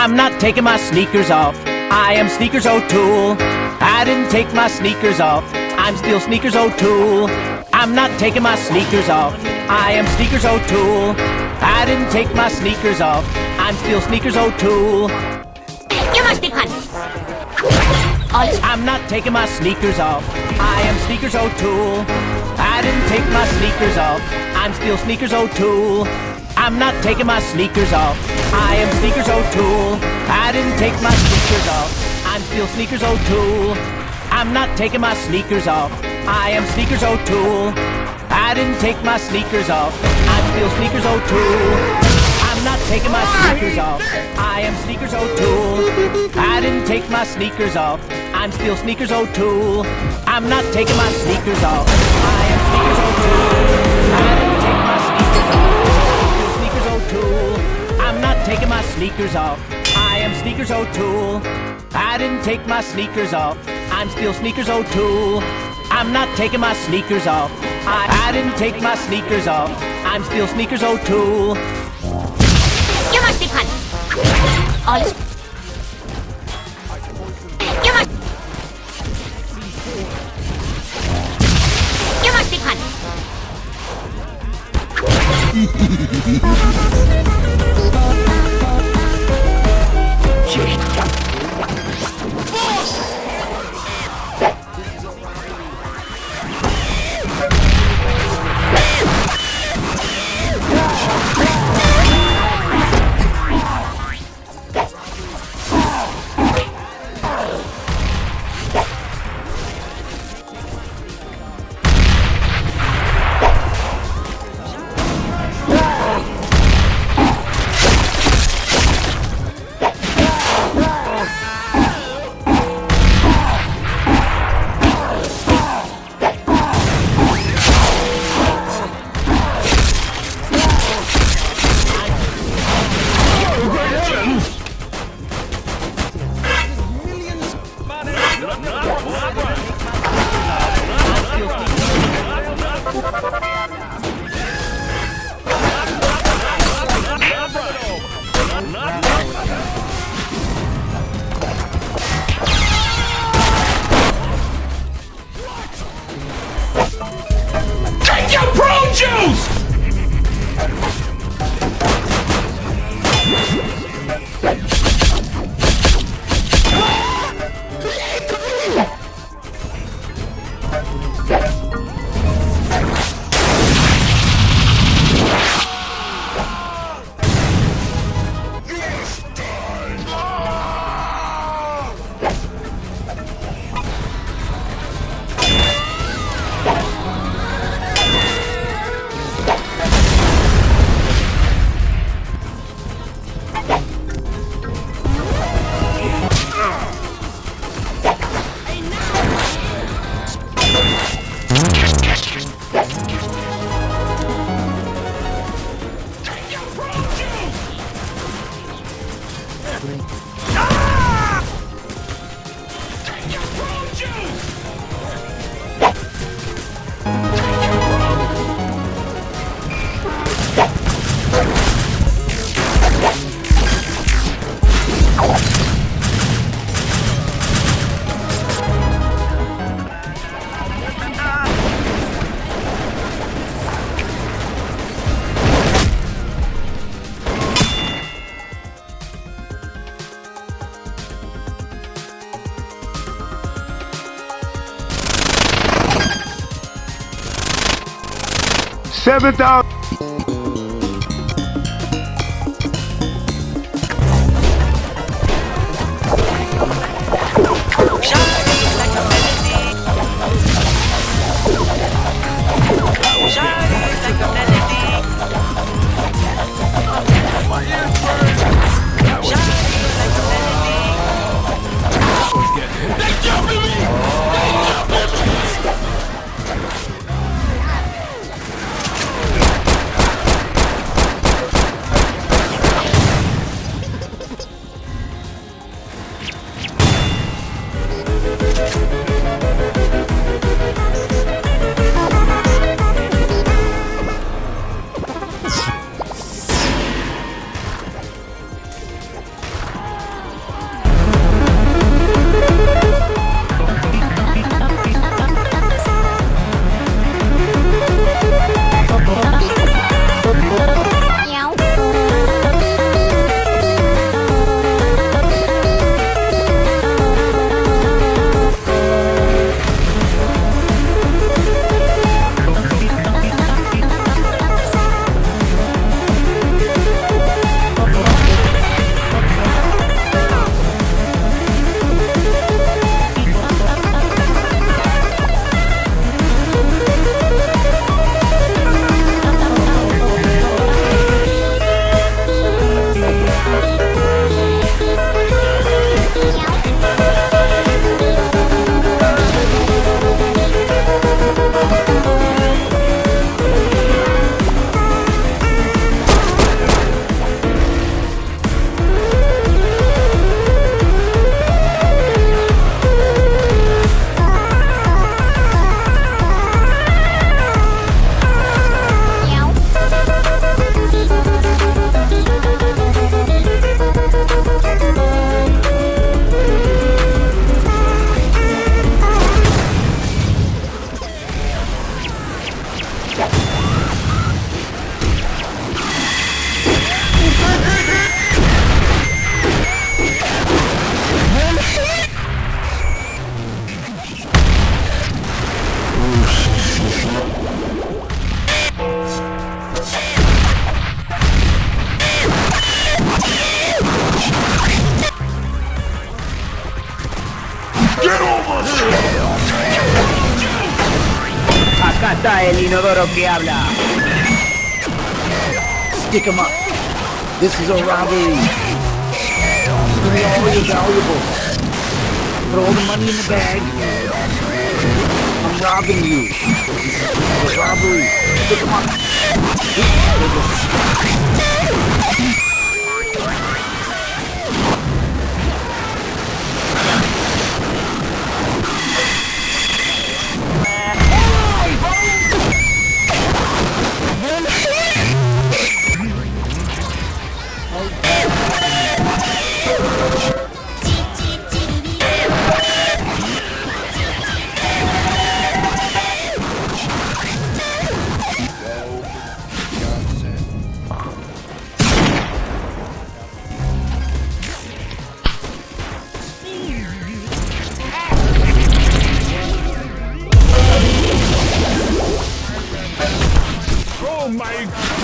I'm not taking my sneakers off. I am Sneakers O'Toole. I didn't take my sneakers off. I'm still Sneakers O'Toole. I'm not taking my sneakers off. I am Sneakers O'Toole. I didn't take my sneakers off. I'm still Sneakers O'Toole. You must be punished. I'm not taking my sneakers off. I am Sneakers O'Toole. I didn't take my sneakers off. I'm still Sneakers O'Toole. I'm not taking my sneakers off. I am Sneakers O'Toole. I didn't take my sneakers off. I'm still Sneakers O'Toole. I'm not taking my sneakers off. I am Sneakers O'Toole. I didn't take my sneakers off. I'm still Sneakers O'Toole. I'm not taking my sneakers off. I am Sneakers O'Toole. I didn't take my sneakers off. I'm still Sneakers O'Toole. I'm not taking my sneakers off. I am Sneakers O'Toole. I'm not taking my sneakers off. I am Sneakers O'Toole. I didn't take my sneakers off. I'm still Sneakers O'Toole. I'm not taking my sneakers off. I, I didn't take my sneakers off. I'm still Sneakers O'Toole. You must be punished. All is You must You must be punished. Take 7,000. Está el inodoro que habla. Stick 'em up. This is a robbery. Give me all your valuables. Put all the money in the bag. I'm robbing you. This is a robbery. Stick 'em up. Oh my